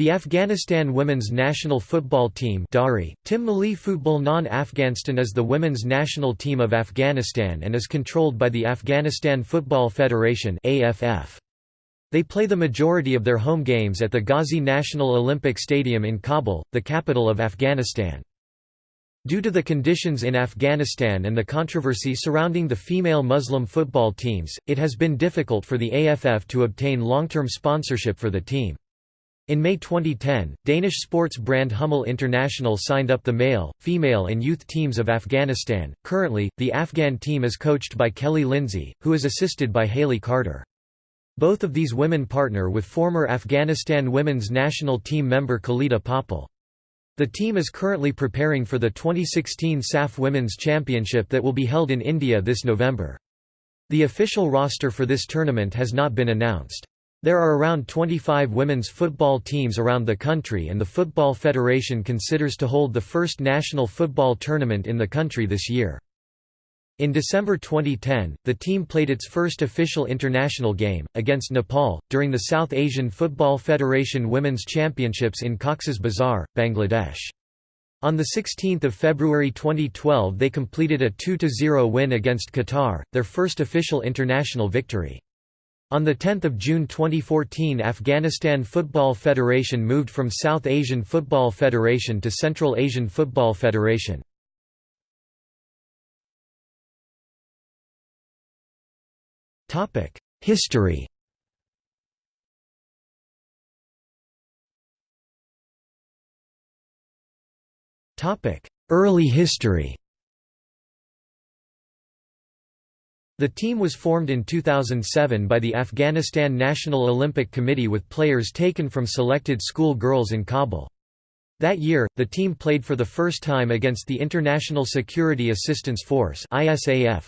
The Afghanistan women's national football team Dari, Tim Mali Football Non-Afghanistan is the women's national team of Afghanistan and is controlled by the Afghanistan Football Federation AFF. They play the majority of their home games at the Ghazi National Olympic Stadium in Kabul, the capital of Afghanistan. Due to the conditions in Afghanistan and the controversy surrounding the female Muslim football teams, it has been difficult for the AFF to obtain long-term sponsorship for the team. In May 2010, Danish sports brand Hummel International signed up the male, female and youth teams of Afghanistan. Currently, the Afghan team is coached by Kelly Lindsay, who is assisted by Haley Carter. Both of these women partner with former Afghanistan women's national team member Khalida Popal. The team is currently preparing for the 2016 SAF Women's Championship that will be held in India this November. The official roster for this tournament has not been announced. There are around 25 women's football teams around the country and the Football Federation considers to hold the first national football tournament in the country this year. In December 2010, the team played its first official international game, against Nepal, during the South Asian Football Federation Women's Championships in Cox's Bazar, Bangladesh. On 16 February 2012 they completed a 2–0 win against Qatar, their first official international victory. On 10 June 2014 Afghanistan Football Federation moved from South Asian Football Federation to Central Asian Football Federation. History Early history The team was formed in 2007 by the Afghanistan National Olympic Committee with players taken from selected school girls in Kabul. That year, the team played for the first time against the International Security Assistance Force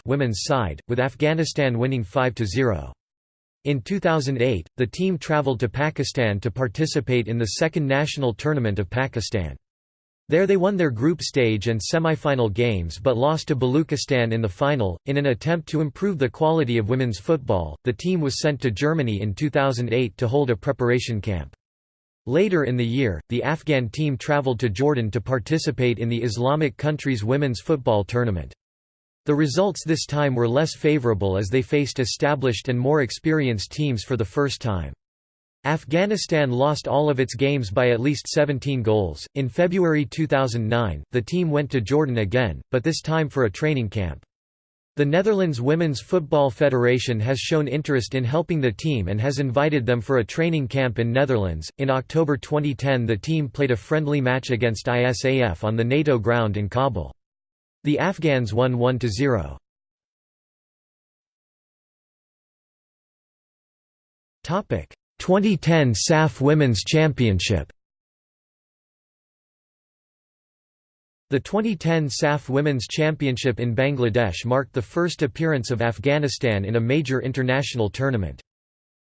women's side, with Afghanistan winning 5–0. In 2008, the team travelled to Pakistan to participate in the second national tournament of Pakistan. There they won their group stage and semi-final games but lost to Baluchistan in the final. In an attempt to improve the quality of women's football, the team was sent to Germany in 2008 to hold a preparation camp. Later in the year, the Afghan team traveled to Jordan to participate in the Islamic country's women's football tournament. The results this time were less favorable as they faced established and more experienced teams for the first time. Afghanistan lost all of its games by at least 17 goals. In February 2009, the team went to Jordan again, but this time for a training camp. The Netherlands Women's Football Federation has shown interest in helping the team and has invited them for a training camp in Netherlands. In October 2010, the team played a friendly match against ISAF on the NATO ground in Kabul. The Afghans won 1 0. Topic: 2010 SAF Women's Championship The 2010 SAF Women's Championship in Bangladesh marked the first appearance of Afghanistan in a major international tournament.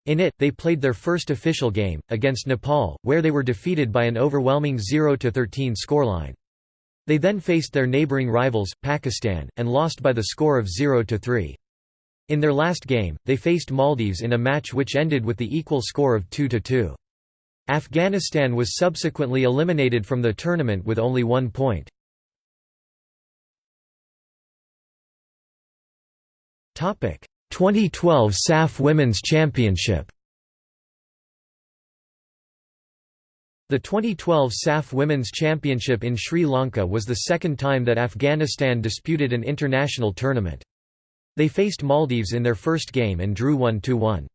In it, they played their first official game, against Nepal, where they were defeated by an overwhelming 0–13 scoreline. They then faced their neighbouring rivals, Pakistan, and lost by the score of 0–3. In their last game, they faced Maldives in a match which ended with the equal score of 2–2. Afghanistan was subsequently eliminated from the tournament with only one point. Topic: 2012 SAF Women's Championship The 2012 SAF Women's Championship in Sri Lanka was the second time that Afghanistan disputed an international tournament. They faced Maldives in their first game and drew 1–1.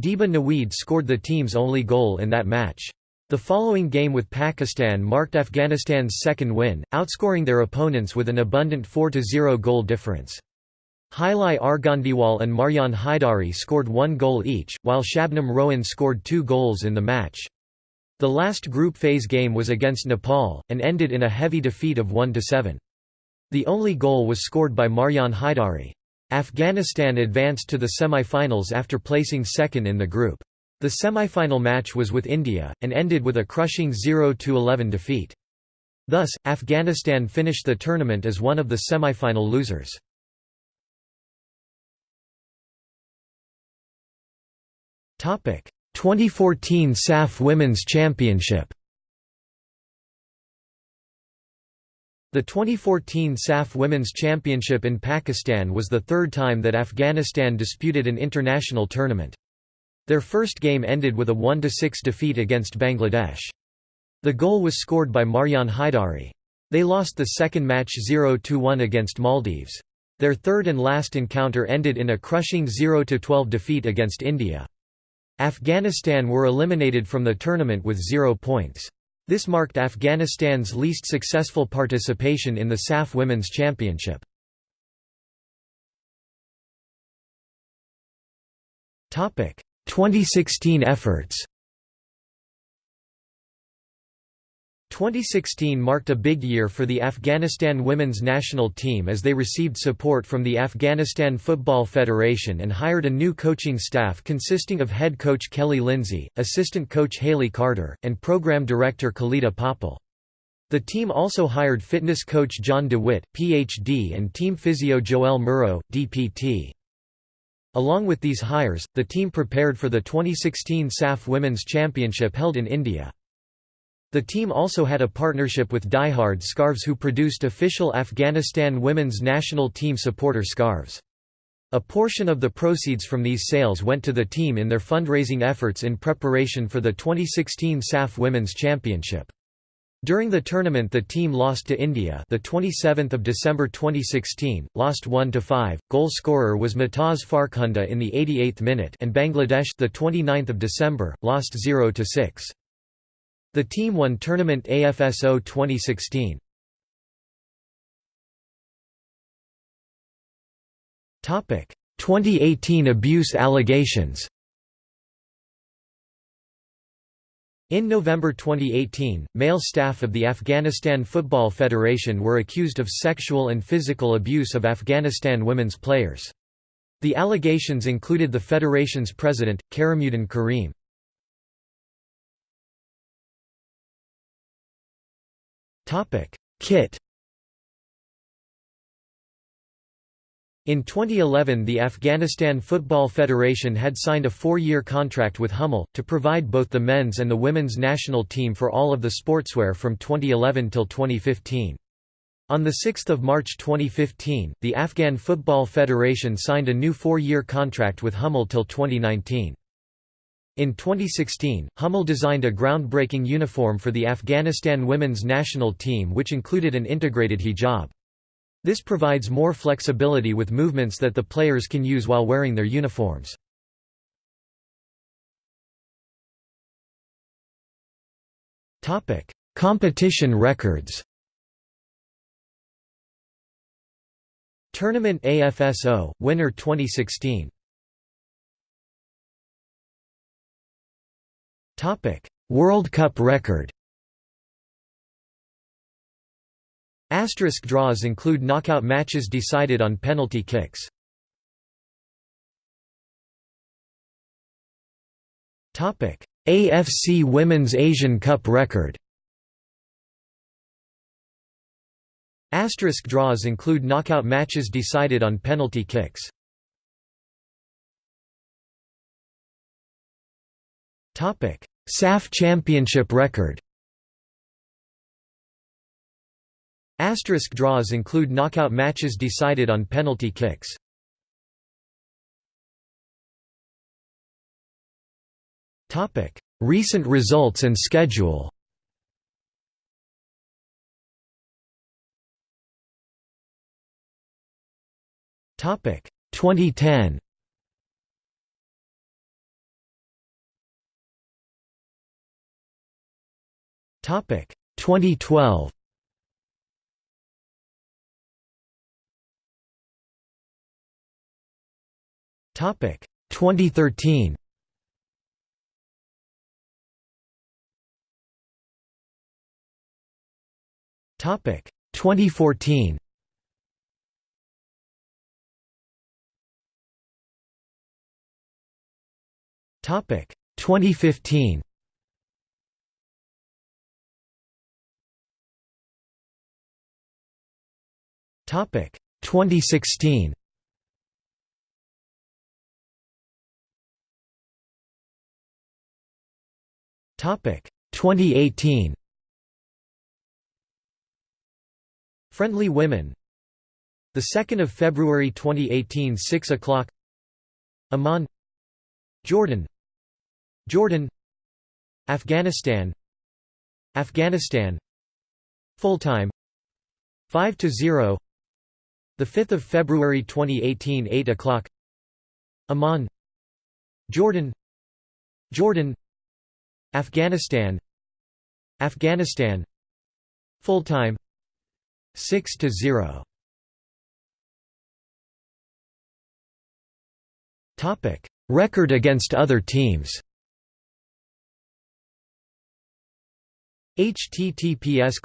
Deba Naweed scored the team's only goal in that match. The following game with Pakistan marked Afghanistan's second win, outscoring their opponents with an abundant 4–0 goal difference. Hailai Arghandiwal and Marjan Haidari scored one goal each, while Shabnam Rowan scored two goals in the match. The last group phase game was against Nepal, and ended in a heavy defeat of 1–7. The only goal was scored by Marjan Haidari. Afghanistan advanced to the semi-finals after placing second in the group. The semi-final match was with India, and ended with a crushing 0–11 defeat. Thus, Afghanistan finished the tournament as one of the semi-final losers. 2014 SAF Women's Championship The 2014 SAF Women's Championship in Pakistan was the third time that Afghanistan disputed an international tournament. Their first game ended with a 1–6 defeat against Bangladesh. The goal was scored by Marjan Haidari. They lost the second match 0–1 against Maldives. Their third and last encounter ended in a crushing 0–12 defeat against India. Afghanistan were eliminated from the tournament with zero points. This marked Afghanistan's least successful participation in the SAF Women's Championship. Topic: 2016 efforts. 2016 marked a big year for the Afghanistan women's national team as they received support from the Afghanistan Football Federation and hired a new coaching staff consisting of head coach Kelly Lindsay, assistant coach Haley Carter, and program director Khalida Popal. The team also hired fitness coach John DeWitt, Ph.D. and team physio Joel Murrow, DPT. Along with these hires, the team prepared for the 2016 SAF Women's Championship held in India. The team also had a partnership with Diehard Scarves who produced official Afghanistan women's national team supporter scarves. A portion of the proceeds from these sales went to the team in their fundraising efforts in preparation for the 2016 SAF Women's Championship. During the tournament the team lost to India the 27th of December 2016 lost 1 to 5 goal scorer was Mumtaz Farkhunda in the 88th minute and Bangladesh the 29th of December lost 0 to 6 the team won tournament AFSO 2016. Topic: 2018 abuse allegations. In November 2018, male staff of the Afghanistan Football Federation were accused of sexual and physical abuse of Afghanistan women's players. The allegations included the federation's president, Karamuddin Karim. Kit In 2011 the Afghanistan Football Federation had signed a four-year contract with Hummel, to provide both the men's and the women's national team for all of the sportswear from 2011 till 2015. On 6 March 2015, the Afghan Football Federation signed a new four-year contract with Hummel till 2019. In 2016, Hummel designed a groundbreaking uniform for the Afghanistan women's national team which included an integrated hijab. This provides more flexibility with movements that the players can use while wearing their uniforms. Competition records Tournament AFSO, winner 2016 Topic: World Cup record. Asterisk draws include knockout matches decided on penalty kicks. Topic: AFC Women's Asian Cup record. Asterisk draws include knockout matches decided on penalty kicks. SAF Championship record. Asterisk draws include knockout matches decided on penalty kicks. Recent results and schedule. Topic: 2010. Topic 2012. Topic 2013. Topic 2014. Topic 2015. Topic. 2016. Topic. 2018 Friendly Women. The 2nd of February 2018 6 o'clock. Amman. Jordan. Jordan. Afghanistan. Afghanistan. Full time. 5 to 0 the 5th of February 2018 8 o'clock. Amman. Jordan. Jordan. Afghanistan. Afghanistan. Full time 6 to 0 topic. Record against other teams https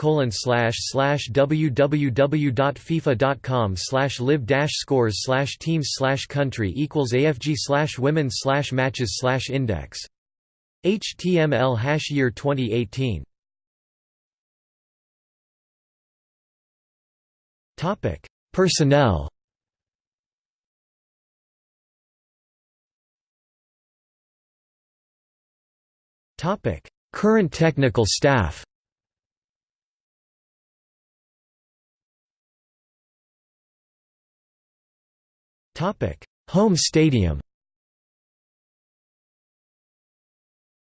www.fifa.com live dash scores slash teams slash country equals afg women slash matches slash index html hash year 2018 topic personnel. Topic Current technical staff Home stadium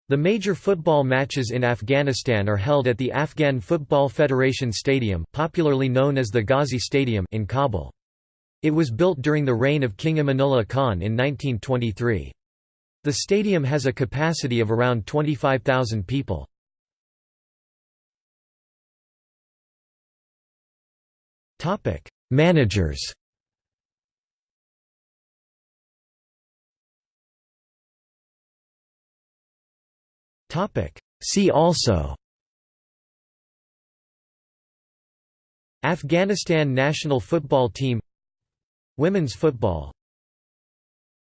The major football matches in Afghanistan are held at the Afghan Football Federation Stadium popularly known as the Ghazi Stadium in Kabul. It was built during the reign of King Amanullah Khan in 1923. The stadium has a capacity of around 25,000 people. Topic: Managers. Topic: See also. Afghanistan national football team. Women's football